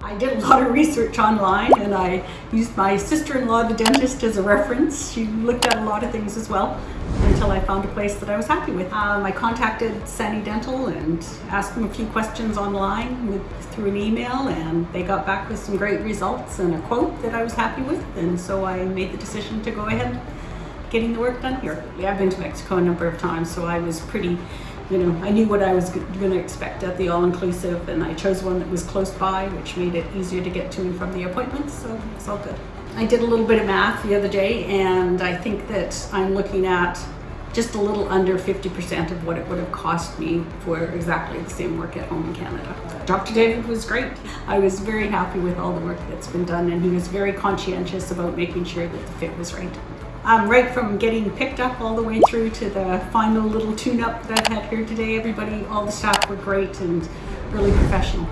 I did a lot of research online and I used my sister-in-law, the dentist, as a reference. She looked at a lot of things as well until I found a place that I was happy with. Um, I contacted Sani Dental and asked them a few questions online with, through an email and they got back with some great results and a quote that I was happy with and so I made the decision to go ahead getting the work done here. I've been to Mexico a number of times so I was pretty you know, I knew what I was going to expect at the all-inclusive and I chose one that was close by, which made it easier to get to and from the appointments, so it's all good. I did a little bit of math the other day and I think that I'm looking at just a little under 50% of what it would have cost me for exactly the same work at home in Canada. Dr. David was great. I was very happy with all the work that's been done and he was very conscientious about making sure that the fit was right um, right from getting picked up all the way through to the final little tune-up that I've had here today. Everybody, all the staff were great and really professional.